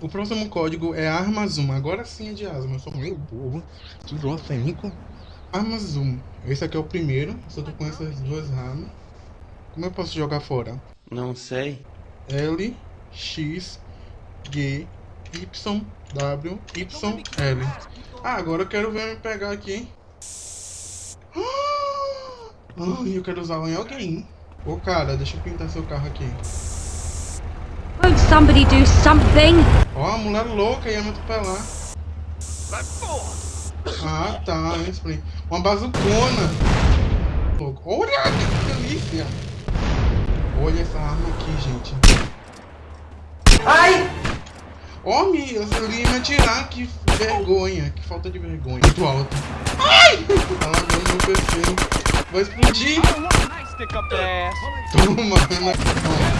O próximo código é Arma Zoom. Agora sim é de asma. Eu sou meio burro. Esquizofrênico. Arma Zoom. Esse aqui é o primeiro. Só tô com essas duas armas. Como eu posso jogar fora? Não sei. L, X, G, Y, W, Y, L. Ah, agora eu quero ver me pegar aqui. Ai, eu quero usar em alguém. Ô cara, deixa eu pintar seu carro aqui. Somebody do something? Ó, a mulher louca ia me atropelar. Ah, tá. Uma bazucona. Louco. Olha que delícia. Olha essa arma aqui, gente. Ai! Ó, oh, me, eu ia me atirar. Que vergonha. Que falta de vergonha. Muito alto. Ai! Tá lavando meu PC. Vai explodir. Toma, Ana.